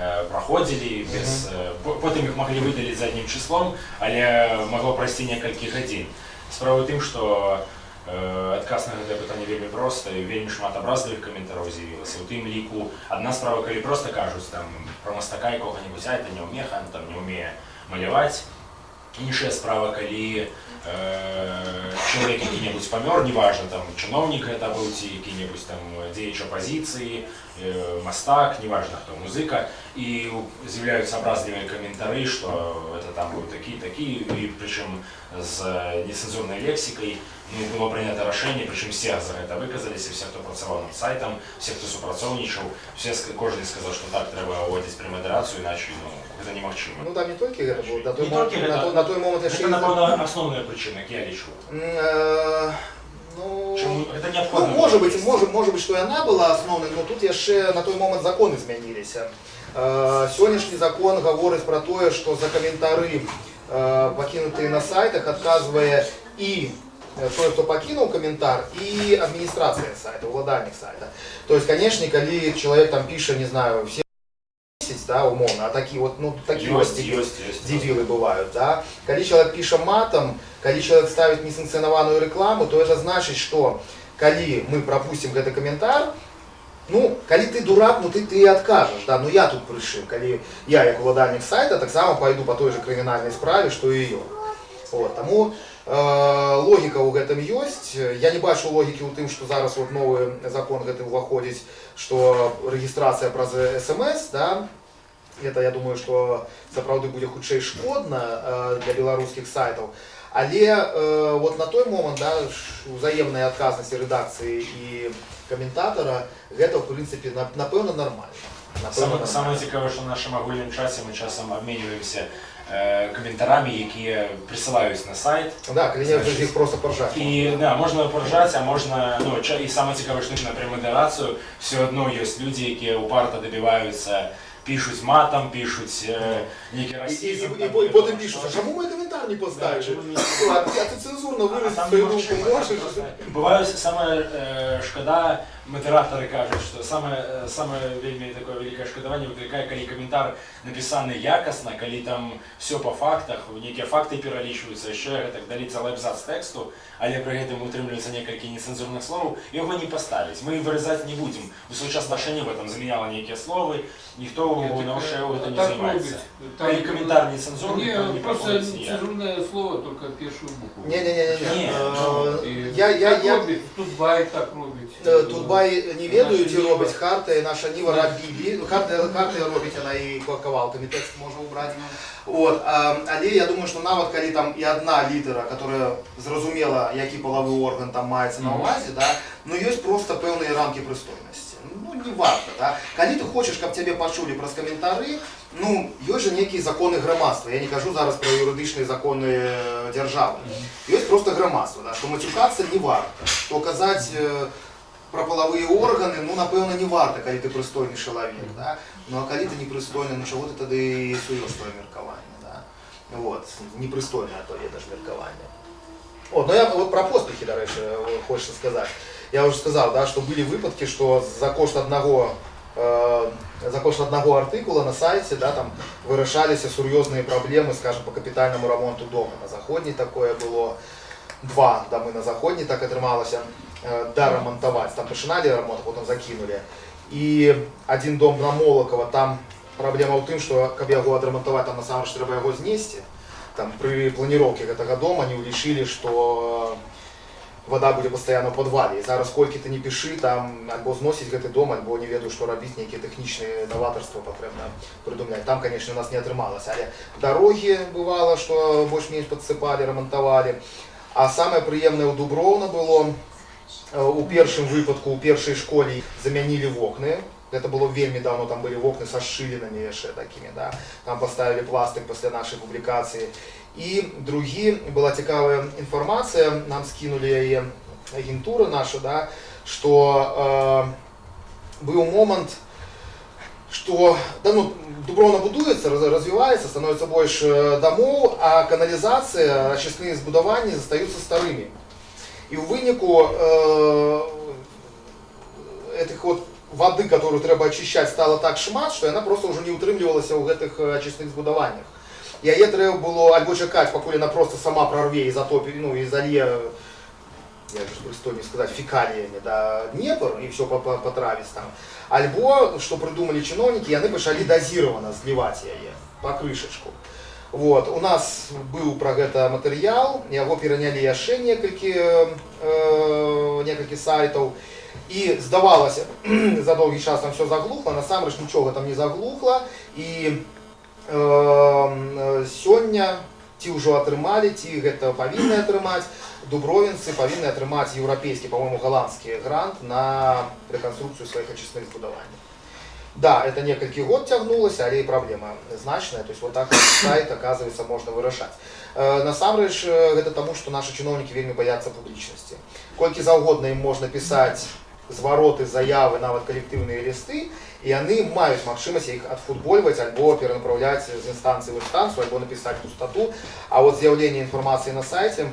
Speaker 2: е, проходили без е, по- потім їх могли видалити заднім числом, але могло пройти кілька годин. Справа в тим, що е, адказ на гэта пытанне вельмі проста і вельмі шмат абразлівых каментараў з'явілася у тым ліку адна справа калі проста кажуць там пра мастака якога-небудзь а это не ўмеха там не ўмее маляваць іншая справа калі э, чалавек які-небудзь памёр неважна там чыноўнік гэта быў ці які-небудзь там дзеяч апазіцыі э, мастак неважна хто музыка і з'яўляюцца абразлівыя каментары што это там быў такі такі і прычым з нецэнзурнай лексікай ну, было прынята рашэнне прычым все за гэта выказаліся все хто працаваў над сайтам все хто супрацоўнічаў все ск- кожны сказаў што так трэба ўводзіць премадэрацыю іначай ну, гэта немагчыма
Speaker 1: Ну там не толькі гэта было на той,
Speaker 2: Не
Speaker 1: момент,
Speaker 2: толькі
Speaker 1: на,
Speaker 2: гэта.
Speaker 1: той, на той момент яшчэ
Speaker 2: Гэта,
Speaker 1: і-
Speaker 2: напэўна, асноўная прычына, як я лічу.
Speaker 1: М, э, ну,
Speaker 2: Чаму гэта
Speaker 1: ну,
Speaker 2: неабходна?
Speaker 1: можа быць, можа, можа быць, што яна была асноўнай, но тут яшчэ на той момент законы змяніліся. Э, Сённяшні закон гаворыць пра тое, што за каментары э, пакінутыя на сайтах адказвае і э, той, хто пакінуў каментар, і адміністрацыя сайта, уладальнік сайта. То есть, канешне, калі чалавек там піша, не знаю, все 10, да, умоўна, а такі вот, ну, такі
Speaker 2: Ёсць,
Speaker 1: вот
Speaker 2: ёсць, ёсць.
Speaker 1: дебилы бывают, да. Калі человек піша матом, калі человек ставит несанкцыянаваную рекламу, то это значит, что калі мы пропустим гэты каментар, ну, калі ты дурак, ну ты, ты откажешь, да, ну я тут прышым, калі я, як уладальнік сайта, таксама пойду по той же крымінальнай справе, што і ён. Вот, таму э, логіка ў гэтым ёсць. Я не бачу логікі ў тым, што зараз вот новы закон гэты ўваходзіць, што рэгістрацыя праз СМС, да, это я думаю, што сапраўды будзе хутчэй шкодна э, для беларускіх сайтаў. Але э, вот на той момант да, ш- узаемнай адказнасці рэдакцыі і каментатара гэта в прынцыпе на- напэўна нармальна. Напэўна,
Speaker 2: Саме,
Speaker 1: нармальна.
Speaker 2: саме цікаве, що в нашому агульному часі ми часом обмінюємося е, коментарами, які присилаються на сайт.
Speaker 1: Да, калі їх просто поржати.
Speaker 2: І да, можна поржати, а можна, ну, і саме цікаве, що на премодерацію все одно є люди, які упарто добиваються, пишуть матом, пишуть е, некий
Speaker 1: І, і, і, і, і потім пишуть, а чому ми коментар не поставили? Ну, а, ти- а ти цензурно
Speaker 2: А
Speaker 1: свою руку можеш?
Speaker 2: Бываюць саме е, шкода, модераторы кажуць, што самае е, самае вельмі такое вялікае шкадаванне выклікае, калі каментар напісаны якасна, калі там все по фактах, нейкія факты пералічваюцца, яшчэ так далі цэлы абзац тэксту, але пры гэтым утрымліваецца некалькі нецэнзурных словаў, яго не паставіць. Мы вырезаць не будзем. У свой час нашэнне в этом заменяла нейкія словы, ніхто
Speaker 3: Нет,
Speaker 2: на
Speaker 3: так,
Speaker 2: ШЭУ гэта не
Speaker 3: так
Speaker 2: займаецца.
Speaker 3: робить.
Speaker 2: Калі каментар нецэнзурны, то
Speaker 3: Не,
Speaker 2: не
Speaker 3: просто
Speaker 2: праходзіць ніяк.
Speaker 3: цензурное слово, только первую букву.
Speaker 1: Не-не-не.
Speaker 2: Ні,
Speaker 3: И
Speaker 1: Я, я,
Speaker 3: так
Speaker 1: я,
Speaker 3: робить, тут бай так робить.
Speaker 1: Е, Тутбай не ведаю,
Speaker 3: Наша
Speaker 1: ці
Speaker 3: Ніва.
Speaker 1: робить харта, і наша Ніва рабілі. Харта, харта робить, вона і кавалками текст можна убрати. От, а, але я думаю, що нават калі там і одна літера, которая зрозумела, який половий орган там мається на
Speaker 3: Мгм.
Speaker 1: увазі, да, ну є просто певні рамки пристойності. Ну, не варто, да. Калі ти хочеш, каб тебе почули праз коментари, ну, є же некі закони громадства. Я не кажу зараз про юридичні закони е, держави. Є просто громадство, да, що матюкатися не варто. То казати е, про половые органы, ну, напэўна, не варта, калі ты прыстойны чалавек, да? Ну, а калі ты непрыстойны, ну, чаго ты тады суеш твоё меркаванне, да? Вот, непрыстойнае то ведаш меркаванне. От, ну я вот про поспехи, до речі, хочется сказать. Я уже сказал, да, что были выпадки, что за кошт одного э, за кошт одного артикула на сайце да, там вырашаліся сур'ёзныя праблемы, скажем, по капітальнаму ремонту дома. На заходній такое было два дамы на заходній, так атрымалася э, да ремонтовать. Там пачыналі ремонт, а потом закинули. І один дом на Молокова, там праблема ў тым, што каб яго адрамантаваць, там насамрэч трэба яго знесці. Там пры планіроўкі гэтага дома не ўлічылі, што вода будзе пастаянна ў падвале. І зараз колькі ты не пішы, там альбо зносіць гэты дом, альбо не ведаю, што рабіць, нейкія тэхнічныя новатарства патрэбна прыдумляць. Там, канешне, у нас не атрымалася, але дарогі бывала, што больш-менш падсыпалі, рамантавалі. А самае прыемнае ў Дуброўна было, Э, у першым выпадку у першай школе замянілі вокны это было вельмі давно там были вокны со шчылінамі яшчэ такими да там поставили пластик пасля нашай публікацыі і другі была цікавая інфармацыя нам скинули яе агентура наша да что э, быў момант что да, ну, дубровна будуецца раз- развіваецца становіцца больш э, дамоў а каналізацыя ачысныя збудаванні застаюцца старымі і ў выніку э, этих вот воды, которую трэба очищать, стало так шмат, что она просто уже не утрымлівалася ў гэтых э, ачысных збудаваннях. Яе трэба было альбо чакаць, пакуль она просто сама прорве і затопі, ну і залье як же прыстойней сказаць фекаліямі да Днепр і все патравіць там. Альбо што прыдумалі чыноўнікі, яны пачалі дазіравана зліваць яе па крышачку. Вот. У нас быў пра гэта матэрыял, яго перанялі яшчэ некалькі, э, некалькі сайтаў. І здавалася, за доўгі час там все заглухла, насамрэч нічога там не заглухла. І э, э, сёння ці ўжо атрымалі, ці гэта павінны атрымаць, дубровінцы павінны атрымаць еўрапейскі, па-моему, голландскі грант на рэканструкцыю сваіх ачысных збудаванняў. Да, это некалькі год цягнулася, але і праблема значная. То есть вот так вот сайт, оказывается, можно вырашаць. Э, Насамрэч э, гэта таму, што нашы чыноўнікі вельмі баяцца публічнасці. Колькі заўгодна ім можна пісаць звароты, заявы, нават калектыўныя лісты, і яны маюць магчымасць іх адфутбольваць альбо перанапраўляць з інстанцыі ў інстанцыю, альбо напісаць пустату. А вот з'яўленне інфармацыі на сайце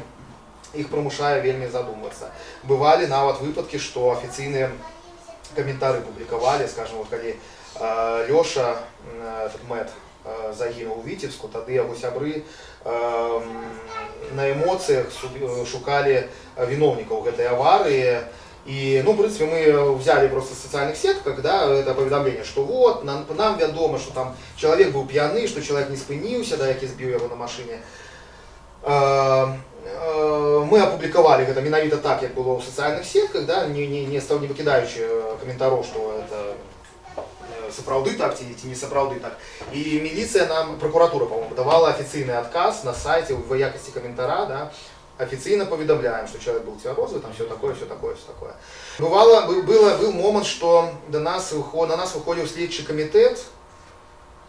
Speaker 1: іх прымушае вельмі задумвацца. Бывалі нават выпадкі, што афіцыйныя каментары публікавалі, скажем, вот калі э, Лёша э, этот мэт э, загінуў у Віцебску, тады яго сябры э, на эмоцыях су- шукалі віноўнікаў гэтай аварыі. І, ну, в принципе, мы взяли просто в социальных сетках, да, это поведомление, что вот, нам, нам вядома, что там человек был пьяный, что человек не спыніўся, да, які збіў яго на машине. Э, э, мы апублікавалі гэта менавіта так як было ў сацыяльных сетках да не, не, не стаў не выкідаючы каментароў што это э, сапраўды так ці, ці не сапраўды так і міліцыя нам прокуратура по-моему давала афіцыйны адказ на сайце в якасці каментара да официально поведомляем, что человек был цвярозы, там все такое, все такое, все такое. Бывало, был, было, был момент, что до нас, выход, на нас выходил следчий комитет,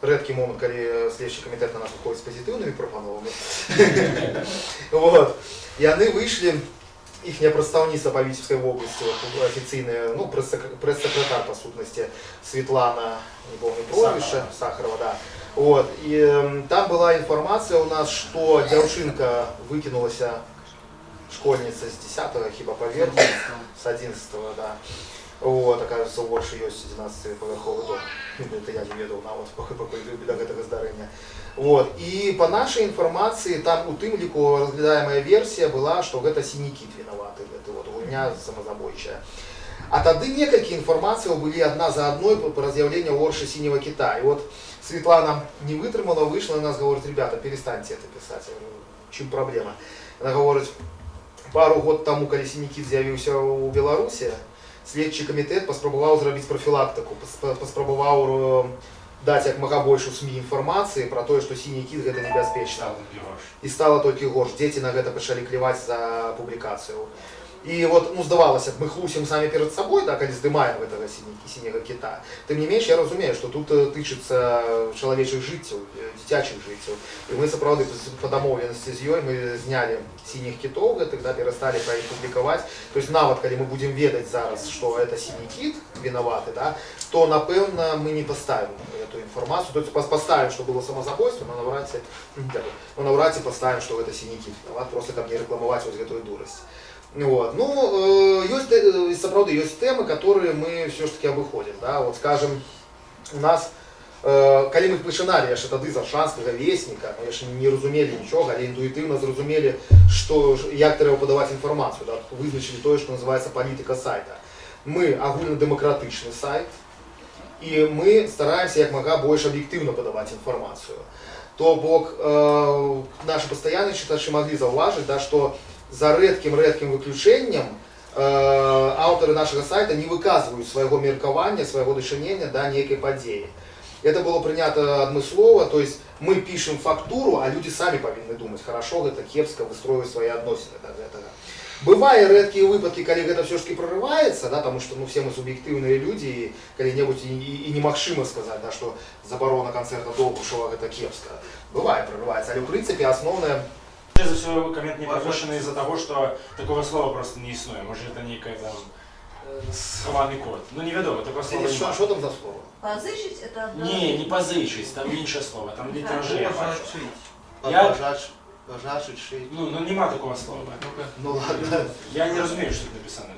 Speaker 1: редкий момент, когда следчий комитет на нас выходит с позитивными пропановами. Вот. И они вышли, их представництво по Витебской области, вот, официальная, ну, пресс-сек- пресс-секретарь, по сутности, Светлана, не помню, прозвище, Сахарова, да. Вот. И там была информация у нас, что девчинка выкинулась школьница с 10 хіба поверху, с 11 да. Вот, оказывается, у Орши есть 11-павярховы дом. Ну, Это я не ведаў нават пакуль пакуль да гэтага здарэння. Вот. І по нашай інфармацыі там у тым ліку разглядаемая версія была, што гэта сінікіт вінаваты, гэты вот гульня самазабойчая. А тады некалькі інфармацыяў былі адна за адной по раз'яўленню Орши синего кита. І вот Светлана не вытрымала, вышла на нас, говорит, ребята, перестаньте это писать. Я говорю, чым праблема? Она говорит, пару год таму, калі сінікіт з'явіўся ў Беларусі, следчы камітэт паспрабаваў зрабіць прафілактыку, пас- паспрабаваў э, даць як мага больш у СМІ інфармацыі пра тое, што сіні кіт гэта небяспечна. І стала толькі горш. Дзеці на гэта пачалі кліваць за публікацыю. І вот, ну, здавалася б, мы хлусім самі перад сабой, да, калі здымаем гэтага сіні- сіняга кіта. Тым не менш, я разумею, што тут э, тычыцца чалавечых жыццяў, э, дзіцячых жыццяў. І мы сапраўды па дамоўленасці з ёй мы знялі сініх кітоў гэтых, да, перасталі пра іх публікаваць. То есть нават калі мы будзем ведаць зараз, што это сіні кіт вінаваты, да, то напэўна мы не паставім эту інфармацыю. То есть пас- паставім, што было самазабойства, но наўрад ці, дякую, но наўрад ці паставім, што гэта сіні кіт вінават, просто каб не рэкламаваць вось гэтую дурасць. Вот. Ну, э, есть, э, сапраўды, есть темы, которые мы все-таки обыходим. Да? Вот, скажем, у нас, э, калі мы пачыналі яшчэ тады з аршанскага вестніка, мы яшчэ не разумелі нічога, але інтуітыўна зразумелі, што, ж- як трэба падаваць інфармацыю, да? вызначылі тое, што называецца палітыка сайта. Мы агульнадэмакратычны сайт, і мы стараемся як мага больш аб'ектыўна падаваць інфармацыю. То бок э, наши пастаянныя чытачы маглі заўважыць, да, што за рэдкім рэдкім выключэннем э, аўтары нашага сайта не выказваюць свайго меркавання, свайго дачынення да нейкай падзеі. Это было прынята адмыслова, то есть мы пішем фактуру, а людзі самі павінны думаць, хорошо гэта кепска выстройваць свае адносіны да гэтага. Бывае рэдкія выпадкі, калі гэта все ж таки прорываецца, да, тому что ну, все мы суб'ектыўныя людзі і калі-небудзь і, і, і немагчыма сказаць, да, што забарона канцэрта Довбушева гэта кепска. Бывае прорываецца, але ў прынцыпе асноўная
Speaker 2: За все коммент не пропущенный из-за того, что такого слова просто не існує. Може это некий там э, схований код. Ну невідомо, такого слова
Speaker 1: Денис, що,
Speaker 2: немає.
Speaker 1: що там за слово?
Speaker 6: Позычить это одно.
Speaker 2: Ні, не позичить, там інше слово, там літеражі я бачу.
Speaker 1: Пожать,
Speaker 2: Я-
Speaker 1: пожать, пожать, шить.
Speaker 2: Ну, ну нема такого слова.
Speaker 1: Ну ладно.
Speaker 2: Я не розумію, що тут написано.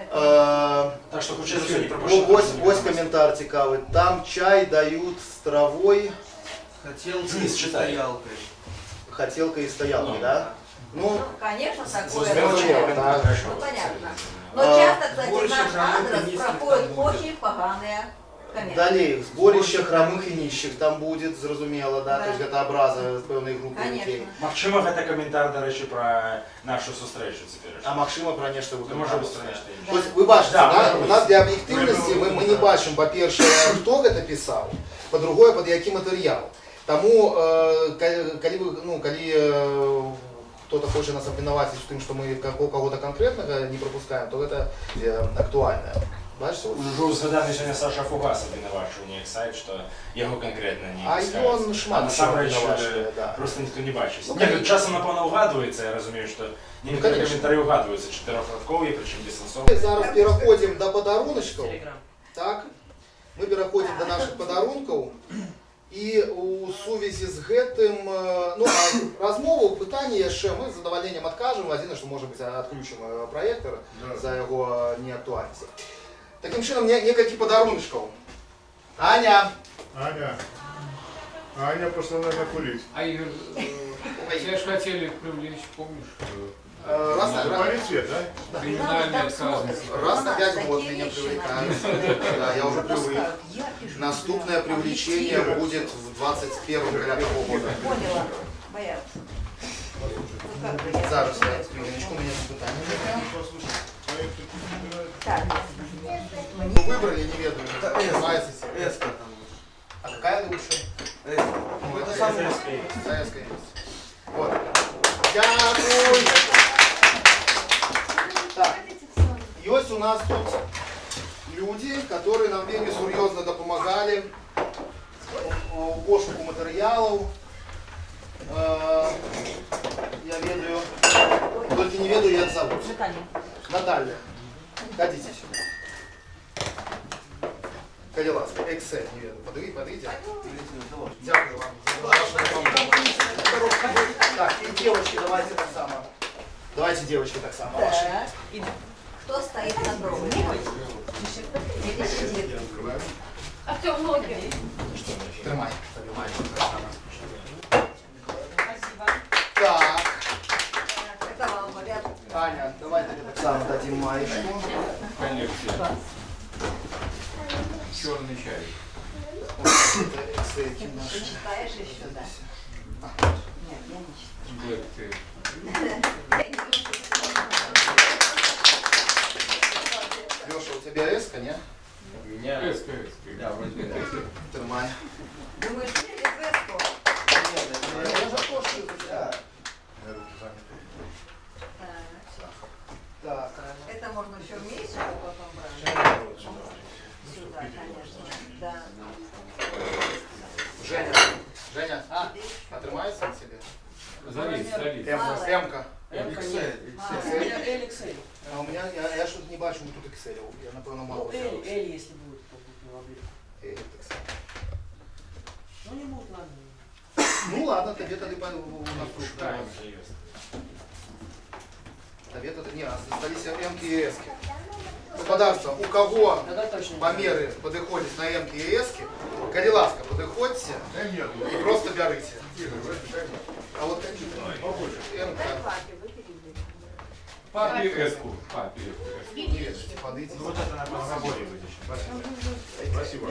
Speaker 1: Е,
Speaker 2: Так що хочу за все не
Speaker 1: О,
Speaker 2: пропущено.
Speaker 1: ось, ось коментар цікавий. Там чай дають з травою,
Speaker 4: Хотел
Speaker 2: Вниз читай.
Speaker 4: стоялкой.
Speaker 1: хотілка і стоялка,
Speaker 2: Ну.
Speaker 1: да? Ну,
Speaker 6: Ну, конечно, такое.
Speaker 1: Зрозуміло,
Speaker 6: бывает.
Speaker 1: так.
Speaker 2: Хорошо.
Speaker 6: Ну, понятно.
Speaker 1: А,
Speaker 6: Но часто, кстати,
Speaker 4: больше
Speaker 6: наш
Speaker 4: жанра
Speaker 6: адрес
Speaker 4: низких
Speaker 6: проходит
Speaker 4: там будет.
Speaker 6: очень поганые комменты.
Speaker 1: Далі, зборище хромих і ніщих там буде, зрозуміло, да?
Speaker 6: Да.
Speaker 1: Тобто це образа з певної групи людей.
Speaker 6: Конечно.
Speaker 2: Максима це коментар, до речі, про нашу зустрічу тепер.
Speaker 1: А Максима про нечто
Speaker 2: Це може бути
Speaker 1: виконавство.
Speaker 2: нечто інше.
Speaker 1: Тобто, ви бачите,
Speaker 2: Да,
Speaker 1: да,
Speaker 2: може
Speaker 1: у
Speaker 2: бути.
Speaker 1: нас для об'єктивності ми, ми не бачимо, по-перше, хто це писав, по-друге, під який матеріал. Тому, е, калі, калі, ви, ну, калі е, хто-то хоче нас обвинуватити в тим, що ми ко- кого-то конкретного не пропускаємо, то це е, актуально. Бачите? от.
Speaker 2: Уже згаданий сьогодні Саша Фугасов винувачив у них сайт, що його конкретно не
Speaker 1: А
Speaker 2: пускають.
Speaker 1: ён шмат
Speaker 2: А
Speaker 1: чого
Speaker 2: насамрэч,
Speaker 1: винувачує,
Speaker 2: е,
Speaker 1: да.
Speaker 2: просто ніхто не бачить.
Speaker 1: Ну,
Speaker 2: Ні,
Speaker 1: конечно.
Speaker 2: тут часом, напевно, угадується, я розумію, що некоторые
Speaker 1: конечно.
Speaker 2: коментарі угадуються, чотирьохрадкові, причому дистанційні.
Speaker 1: Ми зараз переходимо до подаруночків. Так, ми переходимо до наших подарунків. І у сувязі з гэтым, е, ну, а розмову, питання яшчэ, ми з задоволенням откажемо, один, що може бути відключимо е, проєктор за його неактуальність. Таким чином, не- некалькі подаруночків. Аня,
Speaker 7: Аня. Аня пошла, наверное, курить.
Speaker 3: А Игорь, э, тебя же хотели привлечь, помнишь, э,
Speaker 1: е, Раз,
Speaker 7: Ну,
Speaker 1: раз,
Speaker 7: свет, да?
Speaker 3: криминальные отказы.
Speaker 1: раз опять вот меня привлекают. Да, я уже привык. Наступное привлечение будет в 21 календарного года.
Speaker 6: Поняла. Боятся. Ну, как бы я-
Speaker 1: Зараз я хвилиночку, у меня тут питання.
Speaker 6: Так,
Speaker 1: Ну, выбрали, не веду. Называется себе.
Speaker 4: Эска там.
Speaker 1: А какая лучше?
Speaker 4: Эска.
Speaker 1: Ну, это самое советское есть. Вот. Дякую. есть у нас тут люди, которые нам вельмі серьезно допомагали у у пошуку матеріалів. Е, Я ведаю, только не ведаю, як зовут.
Speaker 6: Наталья.
Speaker 1: Наталья, ходите сюда. Коли ласка, Excel, не веду. Подивіть, подивіться. Дякую вам за вашу допомогу. Так, и девочки, давайте так само. Давайте, девочки, так само. Ваши.
Speaker 6: Так. Кто стоит на дроге? Или сидит?
Speaker 8: Артем ноги.
Speaker 1: Тримай. Тримай. Так,
Speaker 6: Это вам говорят.
Speaker 1: Аня, давайте так само дадим маечку.
Speaker 3: Коллекция. Черный чай.
Speaker 6: Ты читаешь еще, да? Нет, я не читаю.
Speaker 3: Black Tea.
Speaker 6: Я не читаю.
Speaker 1: Леша, у тебя эска, не?
Speaker 4: Меня.
Speaker 3: Эска, эска.
Speaker 4: Да, вроде бы эска.
Speaker 1: Тримай.
Speaker 6: Думаешь, через эску?
Speaker 1: Я за то, что изучаю.
Speaker 6: Так.
Speaker 1: Так.
Speaker 6: Это можно еще вместе потом брать? Сюда, конечно. Да.
Speaker 1: Женя. Женя, а, отрывается от себя?
Speaker 3: Залезь, залезь.
Speaker 1: М, М-ка.
Speaker 4: Excel.
Speaker 6: А,
Speaker 1: Excel. А у меня, я, я что-то не бачу тут Excel. Я, напевно, мало взял.
Speaker 9: Эль, Эль, если будет, то будет не воды.
Speaker 1: Э, Excel.
Speaker 9: Ну не будет, ладно.
Speaker 1: Ну ладно, тебе тогда по- у нас тут, да.
Speaker 2: Шукаємо вже є.
Speaker 1: Тебе тогда, не, остались М-ки и С-ки. Господарство, у кого померы подыходят на М-ки и С-ки, коли ласка, подыходите и просто
Speaker 7: мне.
Speaker 1: А вот какие-то
Speaker 3: Папе эску. Папе эску.
Speaker 1: подойдите.
Speaker 2: Ну вот это, на более вытащить.
Speaker 7: Спасибо.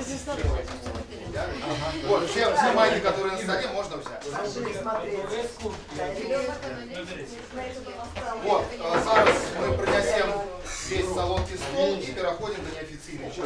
Speaker 1: Вот, все, все майки, которые на столе, можно взять. Вот, э, зараз мы принесем весь солодкий стол и переходим до неофициальной части.